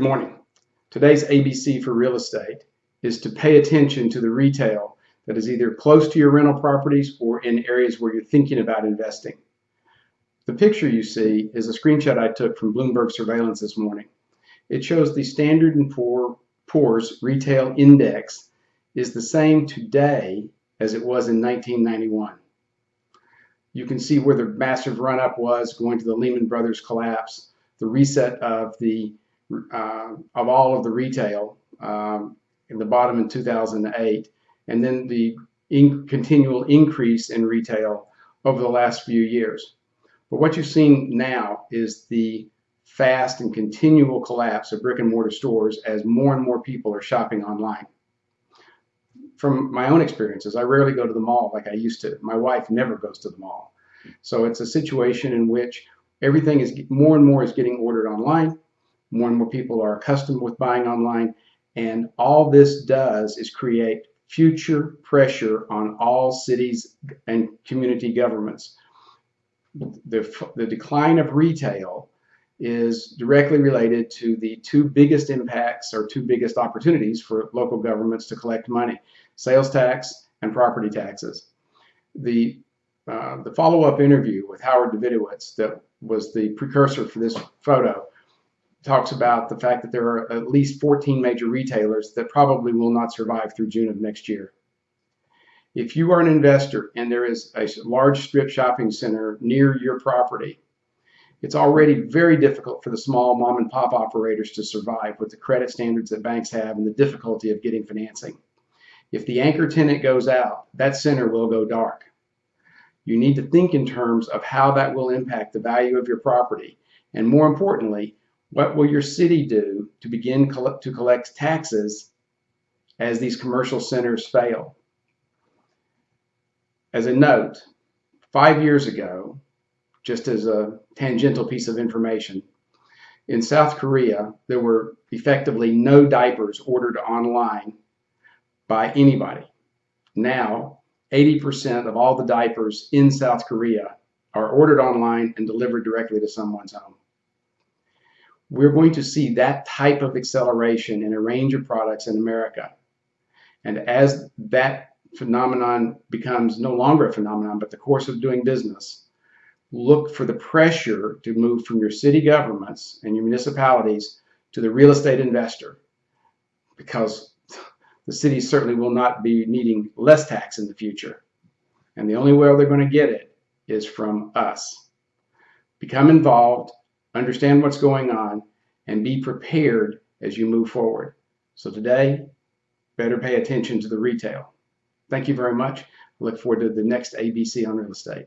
Good morning. Today's ABC for real estate is to pay attention to the retail that is either close to your rental properties or in areas where you're thinking about investing. The picture you see is a screenshot I took from Bloomberg Surveillance this morning. It shows the Standard & Poor's Retail Index is the same today as it was in 1991. You can see where the massive run-up was going to the Lehman Brothers collapse, the reset of the uh, of all of the retail um, in the bottom in 2008, and then the in continual increase in retail over the last few years. But what you've seen now is the fast and continual collapse of brick and mortar stores as more and more people are shopping online. From my own experiences, I rarely go to the mall like I used to. My wife never goes to the mall. So it's a situation in which everything is more and more is getting ordered online. More and more people are accustomed with buying online. And all this does is create future pressure on all cities and community governments. The, the decline of retail is directly related to the two biggest impacts or two biggest opportunities for local governments to collect money, sales tax and property taxes. The, uh, the follow-up interview with Howard Davidowitz that was the precursor for this photo talks about the fact that there are at least 14 major retailers that probably will not survive through June of next year. If you are an investor and there is a large strip shopping center near your property, it's already very difficult for the small mom and pop operators to survive with the credit standards that banks have and the difficulty of getting financing. If the anchor tenant goes out, that center will go dark. You need to think in terms of how that will impact the value of your property and more importantly, what will your city do to begin to collect taxes as these commercial centers fail? As a note, five years ago, just as a tangential piece of information, in South Korea, there were effectively no diapers ordered online by anybody. Now, 80% of all the diapers in South Korea are ordered online and delivered directly to someone's home we're going to see that type of acceleration in a range of products in America. And as that phenomenon becomes no longer a phenomenon, but the course of doing business, look for the pressure to move from your city governments and your municipalities to the real estate investor because the cities certainly will not be needing less tax in the future. And the only way they're going to get it is from us. Become involved, understand what's going on, and be prepared as you move forward. So today, better pay attention to the retail. Thank you very much. I look forward to the next ABC on real estate.